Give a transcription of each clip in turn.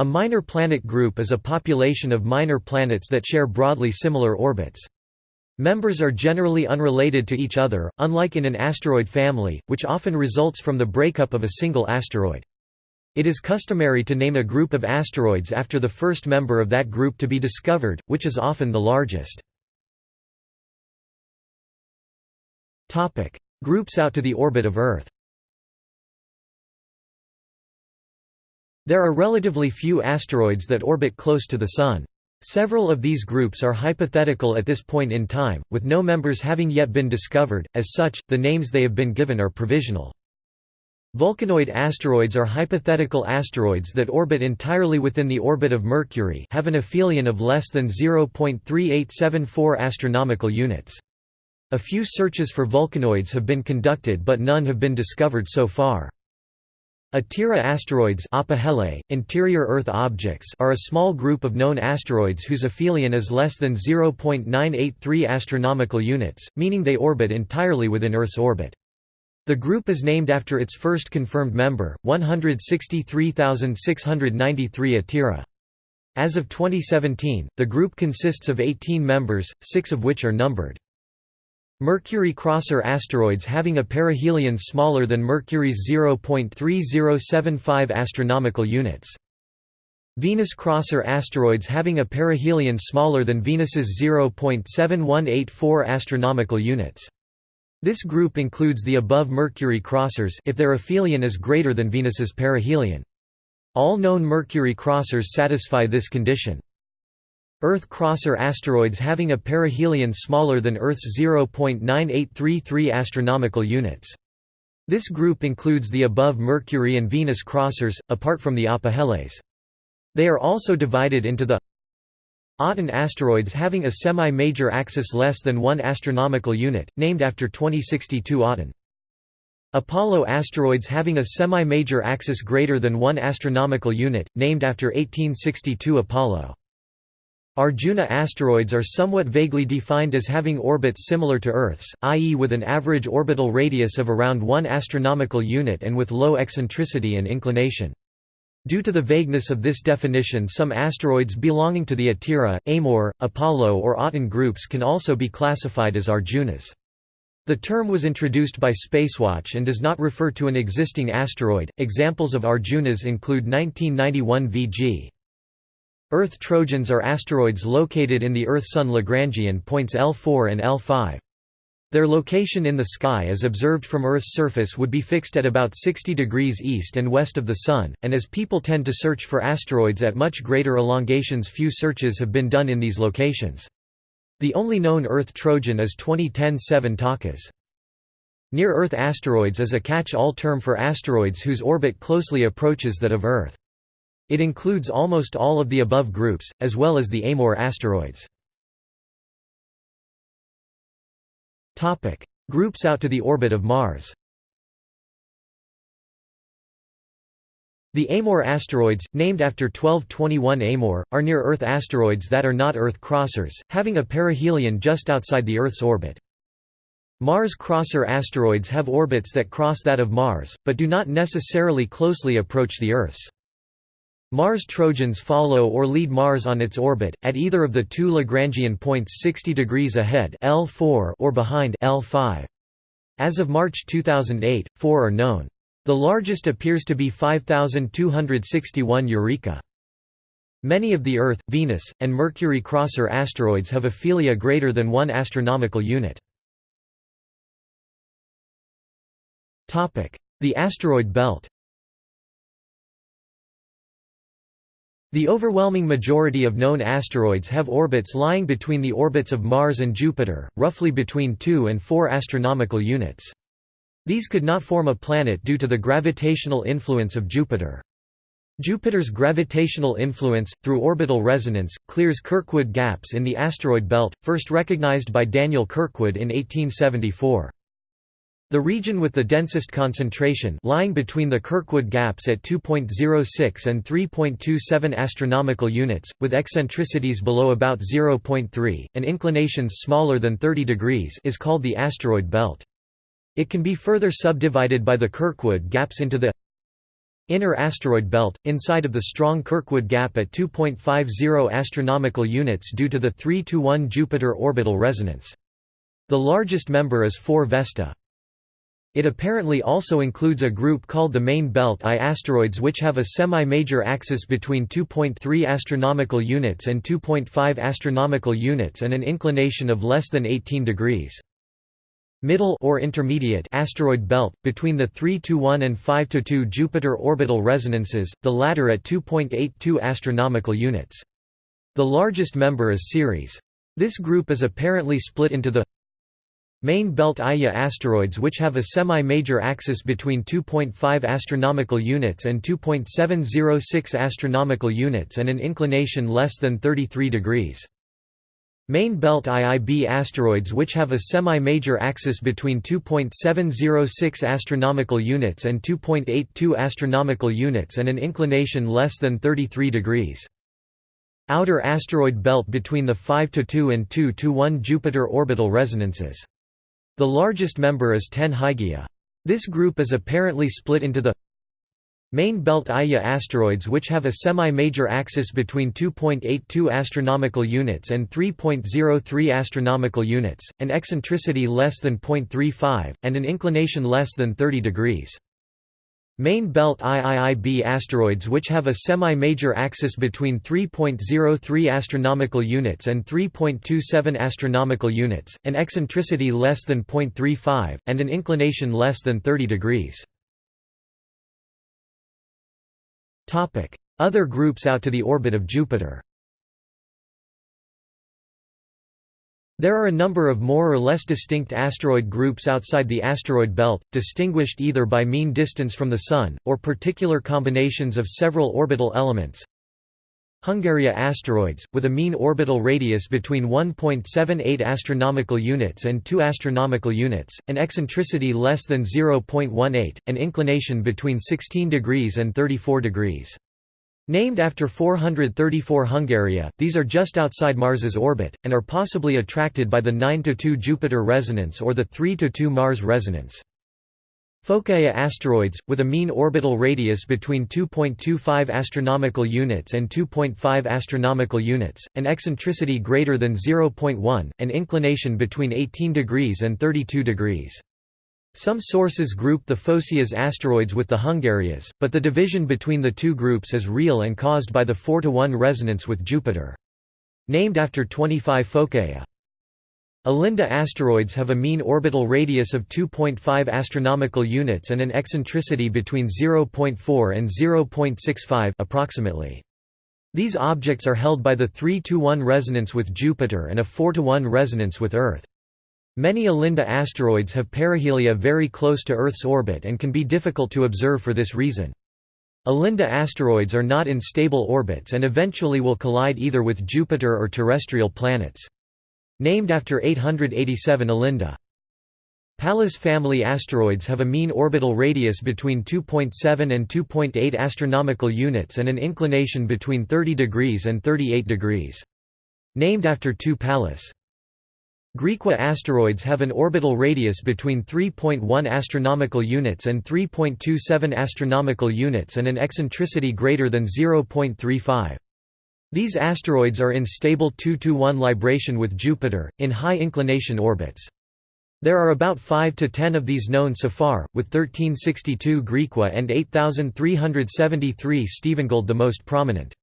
A minor planet group is a population of minor planets that share broadly similar orbits. Members are generally unrelated to each other, unlike in an asteroid family, which often results from the breakup of a single asteroid. It is customary to name a group of asteroids after the first member of that group to be discovered, which is often the largest. Groups out to the orbit of Earth There are relatively few asteroids that orbit close to the Sun. Several of these groups are hypothetical at this point in time, with no members having yet been discovered, as such, the names they have been given are provisional. Vulcanoid asteroids are hypothetical asteroids that orbit entirely within the orbit of Mercury have an aphelion of less than 0.3874 astronomical units. A few searches for vulcanoids have been conducted but none have been discovered so far. Atira asteroids interior Earth objects are a small group of known asteroids whose aphelion is less than 0.983 astronomical units, meaning they orbit entirely within Earth's orbit. The group is named after its first confirmed member, 163,693 Atira. As of 2017, the group consists of 18 members, six of which are numbered. Mercury crosser asteroids having a perihelion smaller than Mercury's 0.3075 astronomical units. Venus crosser asteroids having a perihelion smaller than Venus's 0.7184 astronomical units. This group includes the above Mercury crossers if their aphelion is greater than Venus's perihelion. All known Mercury crossers satisfy this condition. Earth-crosser asteroids having a perihelion smaller than Earth's 0.9833 astronomical units. This group includes the above Mercury and Venus crossers, apart from the apoheles. They are also divided into the Aten asteroids having a semi-major axis less than 1 astronomical unit, named after 2062 Aten. Apollo asteroids having a semi-major axis greater than 1 astronomical unit, named after 1862 Apollo. Arjuna asteroids are somewhat vaguely defined as having orbits similar to Earth's, i.e. with an average orbital radius of around 1 astronomical unit and with low eccentricity and inclination. Due to the vagueness of this definition some asteroids belonging to the Atira, Amor, Apollo or Aten groups can also be classified as Arjunas. The term was introduced by Spacewatch and does not refer to an existing asteroid. Examples of Arjunas include 1991 VG Earth Trojans are asteroids located in the Earth-Sun Lagrangian points L4 and L5. Their location in the sky as observed from Earth's surface would be fixed at about 60 degrees east and west of the Sun, and as people tend to search for asteroids at much greater elongations few searches have been done in these locations. The only known Earth Trojan is 2010 7 Takas. Near-Earth asteroids is a catch-all term for asteroids whose orbit closely approaches that of Earth. It includes almost all of the above groups, as well as the Amor asteroids. groups out to the orbit of Mars The Amor asteroids, named after 1221 Amor, are near-Earth asteroids that are not Earth crossers, having a perihelion just outside the Earth's orbit. Mars crosser asteroids have orbits that cross that of Mars, but do not necessarily closely approach the Earth's. Mars Trojans follow or lead Mars on its orbit, at either of the two Lagrangian points 60 degrees ahead L4 or behind L5. As of March 2008, four are known. The largest appears to be 5261 Eureka. Many of the Earth, Venus, and Mercury crosser asteroids have a aphelia greater than 1 astronomical unit. The asteroid belt The overwhelming majority of known asteroids have orbits lying between the orbits of Mars and Jupiter, roughly between 2 and 4 astronomical units. These could not form a planet due to the gravitational influence of Jupiter. Jupiter's gravitational influence, through orbital resonance, clears Kirkwood gaps in the asteroid belt, first recognized by Daniel Kirkwood in 1874. The region with the densest concentration lying between the Kirkwood gaps at 2.06 and 3.27 astronomical units, with eccentricities below about 0.3, and inclinations smaller than 30 degrees is called the asteroid belt. It can be further subdivided by the Kirkwood gaps into the Inner asteroid belt, inside of the strong Kirkwood gap at 2.50 astronomical units due to the 3 to 1 Jupiter orbital resonance. The largest member is 4 Vesta. It apparently also includes a group called the main belt I asteroids which have a semi-major axis between 2.3 astronomical units and 2.5 astronomical units and an inclination of less than 18 degrees. Middle or intermediate asteroid belt between the 3-1 and 5-2 Jupiter orbital resonances, the latter at 2.82 astronomical units. The largest member is Ceres. This group is apparently split into the Main belt Iya asteroids which have a semi-major axis between 2.5 astronomical units and 2.706 astronomical units and an inclination less than 33 degrees. Main belt IIB asteroids which have a semi-major axis between 2.706 astronomical units and 2.82 astronomical units and an inclination less than 33 degrees. Outer asteroid belt between the 5 to 2 and 2 to 1 Jupiter orbital resonances. The largest member is 10 Hygiea. This group is apparently split into the Main belt Iya asteroids which have a semi-major axis between 2.82 astronomical units and 3.03 astronomical units, an eccentricity less than 0.35, and an inclination less than 30 degrees. Main belt IIIB asteroids which have a semi-major axis between 3.03 astronomical units and 3.27 astronomical units, an eccentricity less than 0.35, and an inclination less than 30 degrees. Topic: Other groups out to the orbit of Jupiter There are a number of more or less distinct asteroid groups outside the asteroid belt, distinguished either by mean distance from the Sun, or particular combinations of several orbital elements. Hungaria asteroids, with a mean orbital radius between 1.78 astronomical units and 2 astronomical units, an eccentricity less than 0.18, an inclination between 16 degrees and 34 degrees. Named after 434 Hungaria, these are just outside Mars's orbit, and are possibly attracted by the 9–2 Jupiter resonance or the 3–2 Mars resonance. Phocaea asteroids, with a mean orbital radius between 2.25 astronomical units and 2.5 astronomical units, an eccentricity greater than 0.1, an inclination between 18 degrees and 32 degrees. Some sources group the Phocaeas asteroids with the Hungarias, but the division between the two groups is real and caused by the 4 to 1 resonance with Jupiter. Named after 25 Phocaea. Olinda asteroids have a mean orbital radius of 2.5 astronomical units and an eccentricity between 0.4 and 0.65 approximately. These objects are held by the 3 to 1 resonance with Jupiter and a 4 to 1 resonance with Earth. Many Olinda asteroids have perihelia very close to Earth's orbit and can be difficult to observe for this reason. Olinda asteroids are not in stable orbits and eventually will collide either with Jupiter or terrestrial planets. Named after 887 Olinda. Pallas family asteroids have a mean orbital radius between 2.7 and 2.8 astronomical units and an inclination between 30 degrees and 38 degrees. Named after two Pallas. Griqua asteroids have an orbital radius between 3.1 astronomical units and 3.27 astronomical units and an eccentricity greater than 0.35. These asteroids are in stable 2–1 libration with Jupiter, in high inclination orbits. There are about 5 to 10 of these known so far, with 1362 Griqua and 8373 Stephengould the most prominent.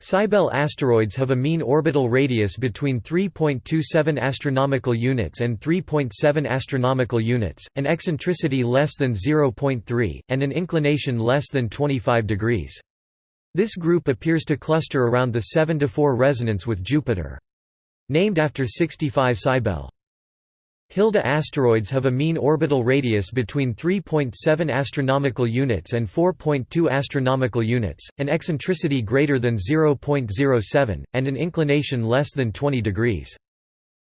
Cybele asteroids have a mean orbital radius between 3.27 astronomical units and 3.7 astronomical units, an eccentricity less than 0.3, and an inclination less than 25 degrees. This group appears to cluster around the 7 to 4 resonance with Jupiter. Named after 65 Cybele. Hilda asteroids have a mean orbital radius between 3.7 astronomical units and 4.2 astronomical units, an eccentricity greater than 0.07, and an inclination less than 20 degrees.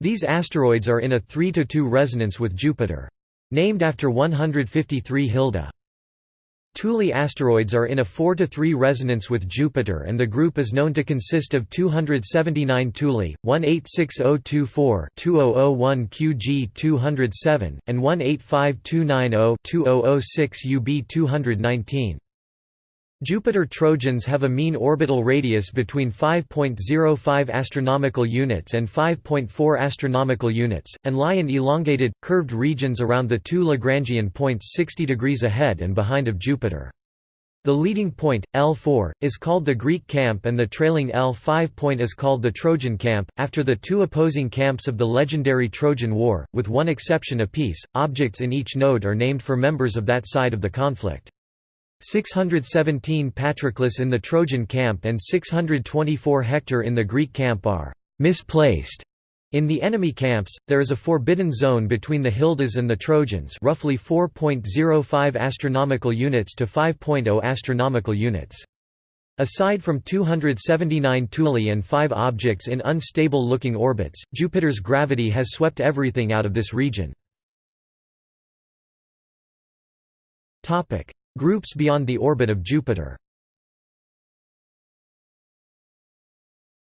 These asteroids are in a 3 to 2 resonance with Jupiter. Named after 153 Hilda. Thule asteroids are in a 4 to 3 resonance with Jupiter and the group is known to consist of 279 Thule, 186024 2001 QG 207, and 185290 2006 UB 219. Jupiter Trojans have a mean orbital radius between 5.05 astronomical units and 5.4 astronomical units, and lie in elongated, curved regions around the two Lagrangian points 60 degrees ahead and behind of Jupiter. The leading point, L4, is called the Greek camp and the trailing L5 point is called the Trojan camp, after the two opposing camps of the legendary Trojan War, with one exception apiece, objects in each node are named for members of that side of the conflict. 617 Patroclus in the Trojan camp and 624 Hector in the Greek camp are «misplaced» In the enemy camps, there is a forbidden zone between the Hildas and the Trojans roughly 4.05 astronomical units to 5.0 astronomical units. Aside from 279 Thule and 5 objects in unstable-looking orbits, Jupiter's gravity has swept everything out of this region. Groups beyond the orbit of Jupiter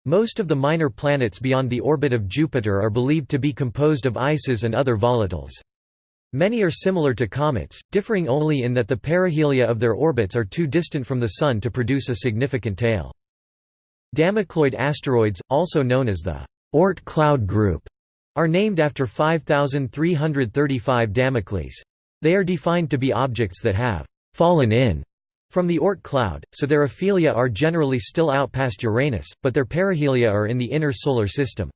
Most of the minor planets beyond the orbit of Jupiter are believed to be composed of ices and other volatiles. Many are similar to comets, differing only in that the perihelia of their orbits are too distant from the Sun to produce a significant tail. Damocloid asteroids, also known as the Oort cloud group, are named after 5335 Damocles. They are defined to be objects that have fallen in from the Oort cloud, so their aphelia are generally still out past Uranus, but their perihelia are in the inner solar system.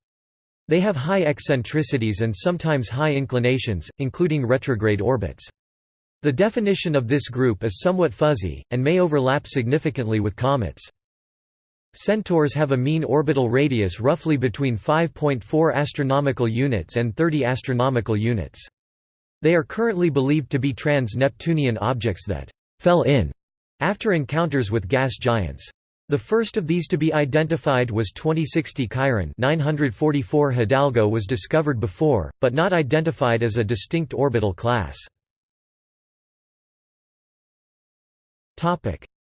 They have high eccentricities and sometimes high inclinations, including retrograde orbits. The definition of this group is somewhat fuzzy, and may overlap significantly with comets. Centaurs have a mean orbital radius roughly between 5.4 astronomical units and 30 astronomical units. They are currently believed to be trans-Neptunian objects that «fell in» After encounters with gas giants. The first of these to be identified was 2060 Chiron 944 Hidalgo was discovered before, but not identified as a distinct orbital class.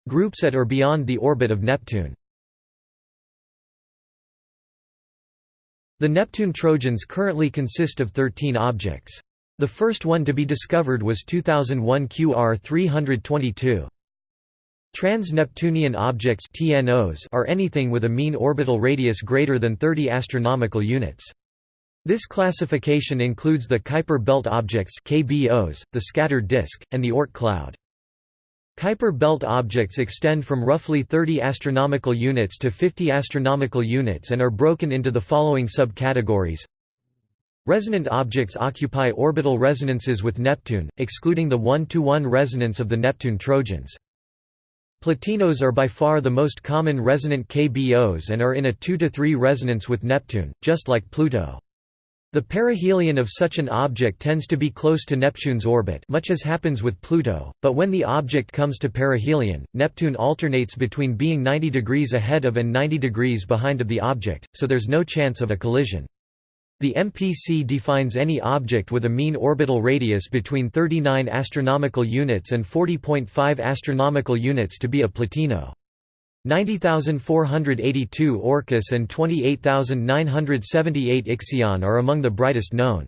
Groups at or beyond the orbit of Neptune The Neptune Trojans currently consist of 13 objects. The first one to be discovered was 2001 QR 322. Trans-Neptunian objects TNOs are anything with a mean orbital radius greater than 30 astronomical units. This classification includes the Kuiper belt objects KBOs, the scattered disk, and the Oort cloud. Kuiper belt objects extend from roughly 30 astronomical units to 50 astronomical units and are broken into the following subcategories. Resonant objects occupy orbital resonances with Neptune, excluding the 1–1 resonance of the Neptune Trojans. Plutinos are by far the most common resonant KBOs and are in a 2–3 resonance with Neptune, just like Pluto. The perihelion of such an object tends to be close to Neptune's orbit much as happens with Pluto, but when the object comes to perihelion, Neptune alternates between being 90 degrees ahead of and 90 degrees behind of the object, so there's no chance of a collision. The MPC defines any object with a mean orbital radius between 39 astronomical units and 40.5 astronomical units to be a plutino. 90,482 Orcus and 28,978 Ixion are among the brightest known.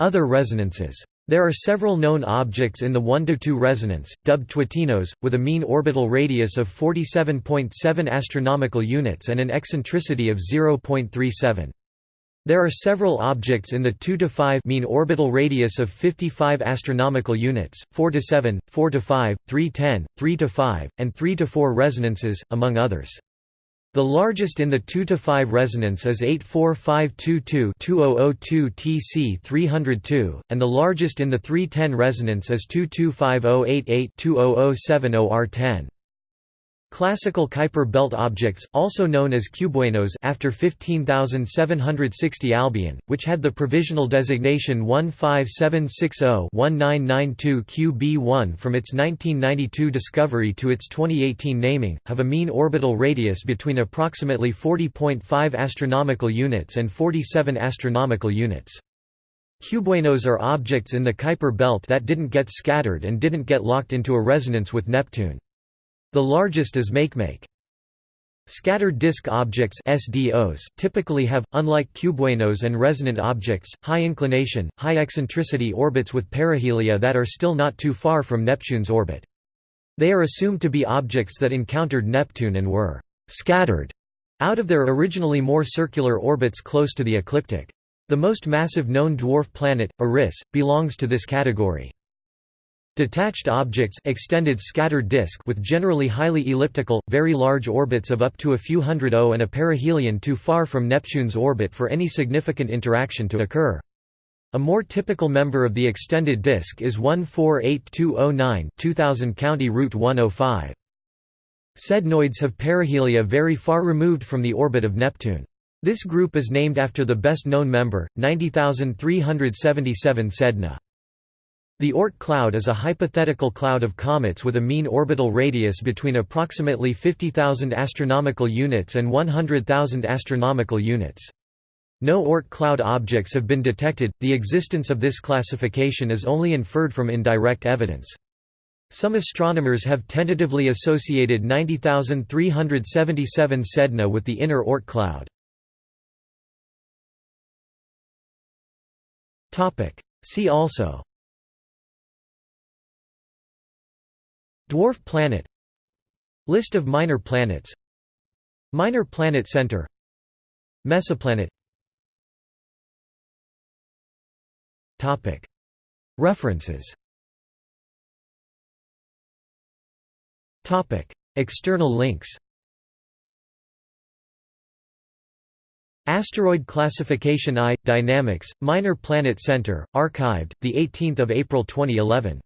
Other resonances. There are several known objects in the 1–2 resonance, dubbed twotinos, with a mean orbital radius of 47.7 astronomical units and an eccentricity of 0.37. There are several objects in the 2 to 5 mean orbital radius of 55 astronomical units, 4 to 7, 4 to 5, 3 10, 3 to 5, and 3 to 4 resonances, among others. The largest in the 2 to 5 resonance is 84522-2002 TC 302, and the largest in the 310 resonance is 225088-20070 R10. Classical Kuiper belt objects, also known as cubewanos after 15760 Albion, which had the provisional designation 15760-1992 QB1 from its 1992 discovery to its 2018 naming, have a mean orbital radius between approximately 40.5 astronomical units and 47 astronomical units. Cubewanos are objects in the Kuiper belt that didn't get scattered and didn't get locked into a resonance with Neptune. The largest is Makemake. Scattered disk objects SDOs typically have, unlike cubewanos and resonant objects, high inclination, high eccentricity orbits with perihelia that are still not too far from Neptune's orbit. They are assumed to be objects that encountered Neptune and were «scattered» out of their originally more circular orbits close to the ecliptic. The most massive known dwarf planet, Eris, belongs to this category. Detached objects extended scattered disk with generally highly elliptical, very large orbits of up to a few hundred O and a perihelion too far from Neptune's orbit for any significant interaction to occur. A more typical member of the extended disk is 148209 2000 County Route 105. Sednoids have perihelia very far removed from the orbit of Neptune. This group is named after the best known member, 90377 Sedna. The Oort cloud is a hypothetical cloud of comets with a mean orbital radius between approximately 50,000 astronomical units and 100,000 astronomical units. No Oort cloud objects have been detected. The existence of this classification is only inferred from indirect evidence. Some astronomers have tentatively associated 90377 Sedna with the inner Oort cloud. See also Dwarf planet List of minor planets Minor planet center Mesoplanet. References. External links. Asteroid Classification I – Dynamics, Minor Planet Center, archived, 18 April 2011